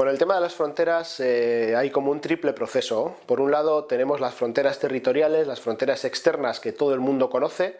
Con el tema de las fronteras eh, hay como un triple proceso. Por un lado tenemos las fronteras territoriales, las fronteras externas que todo el mundo conoce,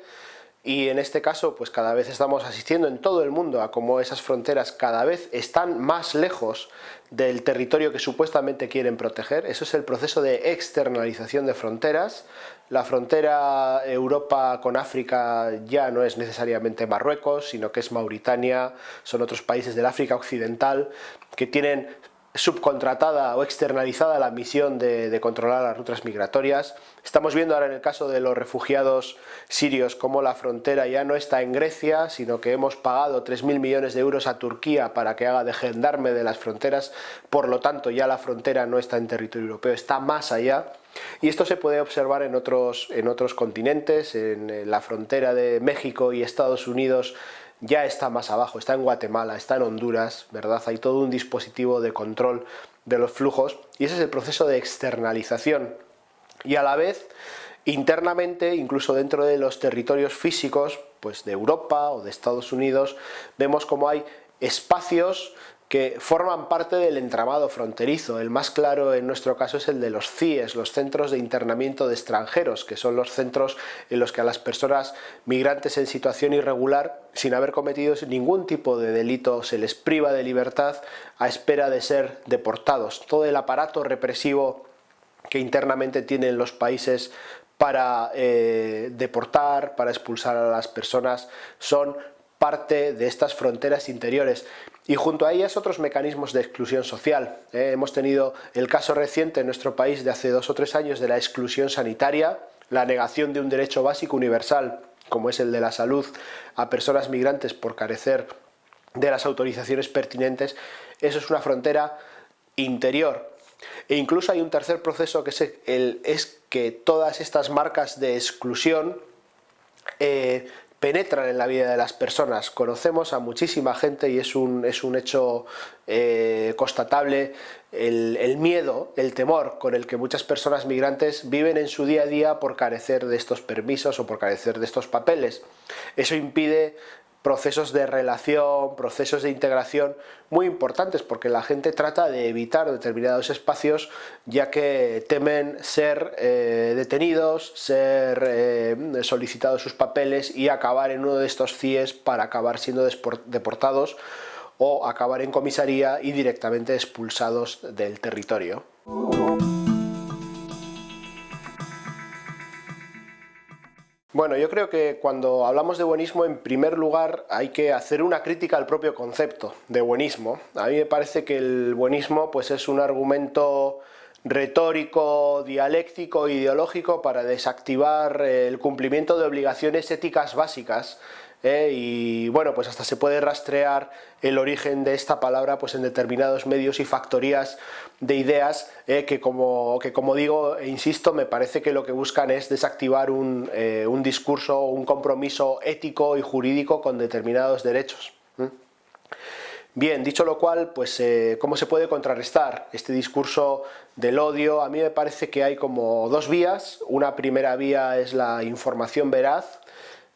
y en este caso pues cada vez estamos asistiendo en todo el mundo a cómo esas fronteras cada vez están más lejos del territorio que supuestamente quieren proteger. Eso es el proceso de externalización de fronteras. La frontera Europa con África ya no es necesariamente Marruecos, sino que es Mauritania, son otros países del África Occidental que tienen subcontratada o externalizada la misión de, controlar las rutas migratorias. Estamos viendo ahora en el caso de los refugiados sirios cómo la frontera ya no está en Grecia, sino que hemos pagado 3.000 millones de euros a Turquía para que haga de gendarme de las fronteras, por lo tanto ya la frontera no está en territorio europeo, está más allá. Y esto se puede observar en otros, en otros continentes, en la frontera de México y Estados Unidos ya está más abajo, está en Guatemala, está en Honduras, ¿verdad? Hay todo un dispositivo de control de los flujos y ese es el proceso de externalización. Y a la vez, internamente, incluso dentro de los territorios físicos, pues de Europa o de Estados Unidos, vemos como hay espacios que forman parte del entramado fronterizo. El más claro en nuestro caso es el de los CIES, los Centros de Internamiento de Extranjeros, que son los centros en los que a las personas migrantes en situación irregular, sin haber cometido ningún tipo de delito, se les priva de libertad a espera de ser deportados. Todo el aparato represivo que internamente tienen los países para eh, deportar, para expulsar a las personas, son parte de estas fronteras interiores y junto a ellas otros mecanismos de exclusión social. ¿eh? hemos tenido el caso reciente en nuestro país de hace dos o tres años de la exclusión sanitaria, la negación de un derecho básico universal como es el de la salud a personas migrantes por carecer de las autorizaciones pertinentes, eso es una frontera interior. E incluso hay un tercer proceso que es, que todas estas marcas de exclusión eh, penetran en la vida de las personas. Conocemos a muchísima gente y es un, es un hecho eh, constatable el, el, miedo, el temor con el que muchas personas migrantes viven en su día a día por carecer de estos permisos o por carecer de estos papeles. Eso impide procesos de relación, procesos de integración muy importantes porque la gente trata de evitar determinados espacios ya que temen ser eh, detenidos, ser eh, solicitados sus papeles y acabar en uno de estos CIES para acabar siendo deportados o acabar en comisaría y directamente expulsados del territorio. Bueno, yo creo que cuando hablamos de buenismo, en primer lugar hay que hacer una crítica al propio concepto de buenismo. A mí me parece que el buenismo pues, es un argumento retórico, dialéctico, ideológico para desactivar el cumplimiento de obligaciones éticas básicas ¿eh? y bueno, pues hasta se puede rastrear el origen de esta palabra pues en determinados medios y factorías de ideas ¿eh? que, como, que como digo e insisto, me parece que lo que buscan es desactivar un, eh, un discurso, un compromiso ético y jurídico con determinados derechos. Bien, dicho lo cual, pues ¿cómo se puede contrarrestar este discurso del odio? A mí me parece que hay como dos vías. Una primera vía es la información veraz.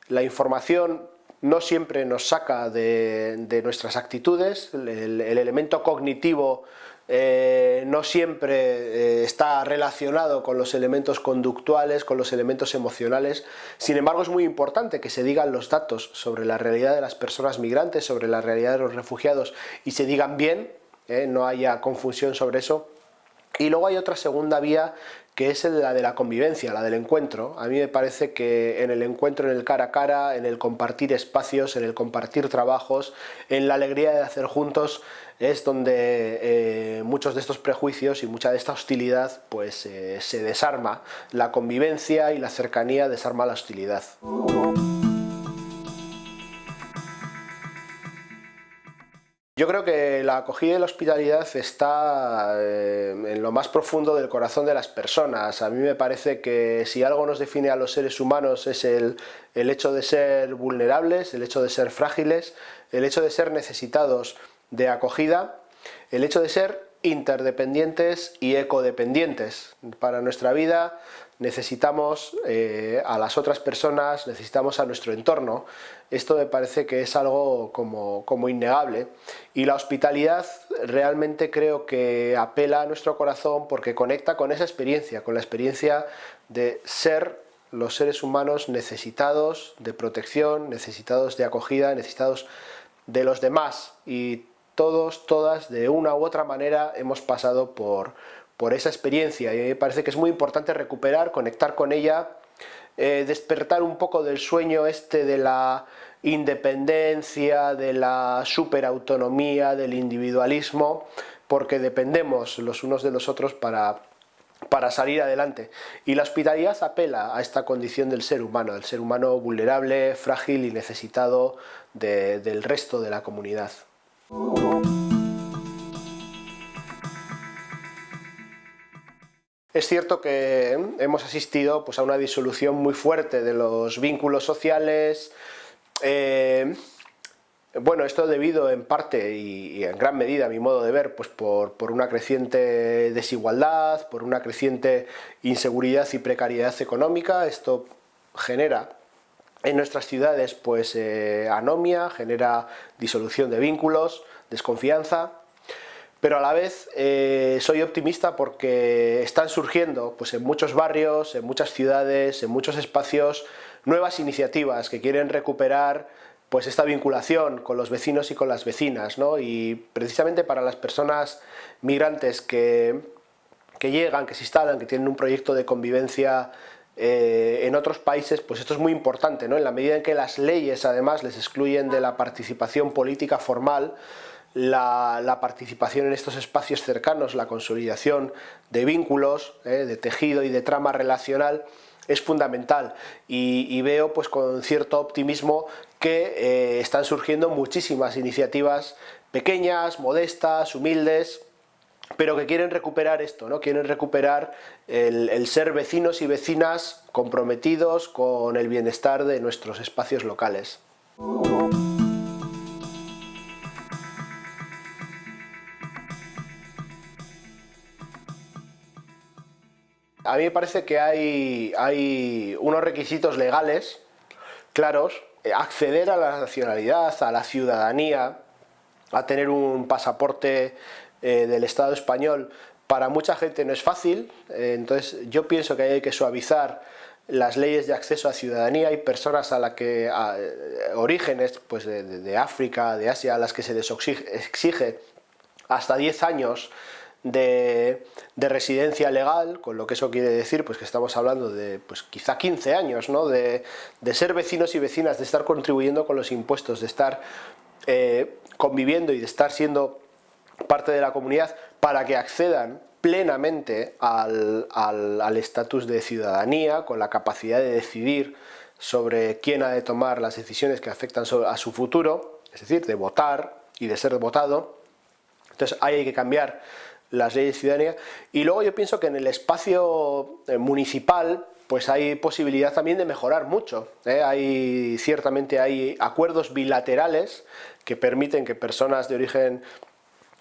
La información no siempre nos saca de, nuestras actitudes, el, elemento cognitivo eh, no siempre eh, está relacionado con los elementos conductuales, con los elementos emocionales, sin embargo es muy importante que se digan los datos sobre la realidad de las personas migrantes, sobre la realidad de los refugiados y se digan bien, eh, no haya confusión sobre eso, y luego hay otra segunda vía que es la de la convivencia, la del encuentro. A mí me parece que en el encuentro, en el cara a cara, en el compartir espacios, en el compartir trabajos, en la alegría de hacer juntos, es donde eh, muchos de estos prejuicios y mucha de esta hostilidad pues eh, se desarma. La convivencia y la cercanía desarma la hostilidad. Yo creo que la acogida y la hospitalidad está eh, en lo más profundo del corazón de las personas. A mí me parece que si algo nos define a los seres humanos es el, el hecho de ser vulnerables, el hecho de ser frágiles, el hecho de ser necesitados de acogida, el hecho de ser interdependientes y ecodependientes. Para nuestra vida necesitamos eh, a las otras personas, necesitamos a nuestro entorno. Esto me parece que es algo como, como innegable. Y la hospitalidad realmente creo que apela a nuestro corazón porque conecta con esa experiencia, con la experiencia de ser los seres humanos necesitados de protección, necesitados de acogida, necesitados de los demás y todos, todas, de una u otra manera hemos pasado por, por esa experiencia y me parece que es muy importante recuperar, conectar con ella, eh, despertar un poco del sueño este de la independencia, de la superautonomía, del individualismo, porque dependemos los unos de los otros para, para salir adelante. Y la hospitalidad apela a esta condición del ser humano, del ser humano vulnerable, frágil y necesitado del resto de la comunidad. Es cierto que hemos asistido pues, a una disolución muy fuerte de los vínculos sociales, eh, bueno, esto debido en parte y, en gran medida, a mi modo de ver, pues por, una creciente desigualdad, por una creciente inseguridad y precariedad económica. Esto genera en nuestras ciudades pues eh, anomia, genera disolución de vínculos, desconfianza, pero a la vez eh, soy optimista porque están surgiendo pues, en muchos barrios, en muchas ciudades, en muchos espacios, nuevas iniciativas que quieren recuperar pues esta vinculación con los vecinos y con las vecinas, ¿no? y precisamente para las personas migrantes que, que llegan, que se instalan, que tienen un proyecto de convivencia eh, en otros países, pues esto es muy importante, ¿no? en la medida en que las leyes además les excluyen de la participación política formal, la, participación en estos espacios cercanos, la consolidación de vínculos, ¿eh? de tejido y de trama relacional, es fundamental y, veo pues con cierto optimismo que eh, están surgiendo muchísimas iniciativas pequeñas, modestas, humildes, pero que quieren recuperar esto, ¿no? quieren recuperar el, ser vecinos y vecinas comprometidos con el bienestar de nuestros espacios locales. A mí me parece que hay, hay unos requisitos legales claros, eh, acceder a la nacionalidad, a la ciudadanía, a tener un pasaporte eh, del Estado español, para mucha gente no es fácil, eh, entonces yo pienso que hay que suavizar las leyes de acceso a ciudadanía, hay personas a las que, orígenes pues de, África, de Asia, a las que se les exige hasta 10 años de, residencia legal, con lo que eso quiere decir, pues que estamos hablando de pues quizá 15 años, ¿no? de, ser vecinos y vecinas, de estar contribuyendo con los impuestos, de estar eh, conviviendo y de estar siendo parte de la comunidad para que accedan plenamente al estatus de ciudadanía, con la capacidad de decidir sobre quién ha de tomar las decisiones que afectan a su futuro, es decir, de votar y de ser votado. Entonces ahí hay que cambiar las leyes de ciudadanía. Y luego yo pienso que en el espacio eh, municipal pues hay posibilidad también de mejorar mucho. ¿eh? Hay, ciertamente hay acuerdos bilaterales que permiten que personas de origen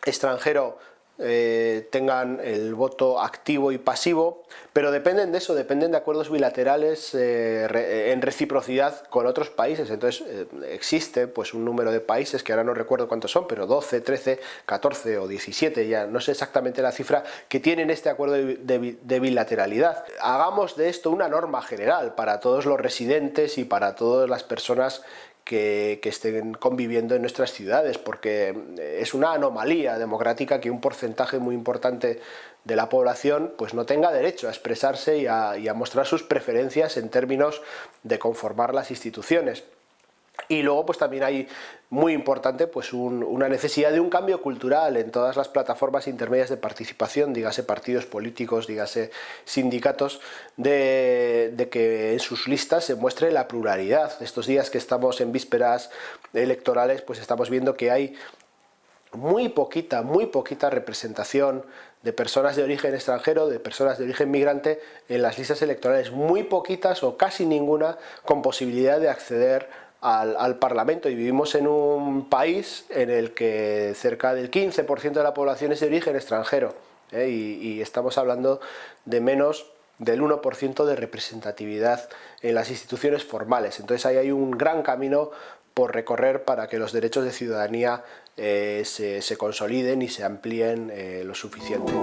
extranjero eh, tengan el voto activo y pasivo, pero dependen de eso, dependen de acuerdos bilaterales eh, en reciprocidad con otros países. Entonces eh, existe pues un número de países, que ahora no recuerdo cuántos son, pero 12, 13, 14 o 17, ya no sé exactamente la cifra, que tienen este acuerdo de bilateralidad. Hagamos de esto una norma general para todos los residentes y para todas las personas que, estén conviviendo en nuestras ciudades, porque es una anomalía democrática que un porcentaje muy importante de la población pues no tenga derecho a expresarse y a mostrar sus preferencias en términos de conformar las instituciones. Y luego pues también hay muy importante pues una necesidad de un cambio cultural en todas las plataformas intermedias de participación, dígase partidos políticos, dígase sindicatos, de, de, que en sus listas se muestre la pluralidad. Estos días que estamos en vísperas electorales pues estamos viendo que hay muy poquita, muy poquita representación de personas de origen extranjero, de personas de origen migrante en las listas electorales, muy poquitas o casi ninguna con posibilidad de acceder al, Parlamento y vivimos en un país en el que cerca del 15% de la población es de origen extranjero ¿eh? y, estamos hablando de menos del 1% de representatividad en las instituciones formales. Entonces ahí hay un gran camino por recorrer para que los derechos de ciudadanía eh, se, consoliden y se amplíen eh, lo suficiente.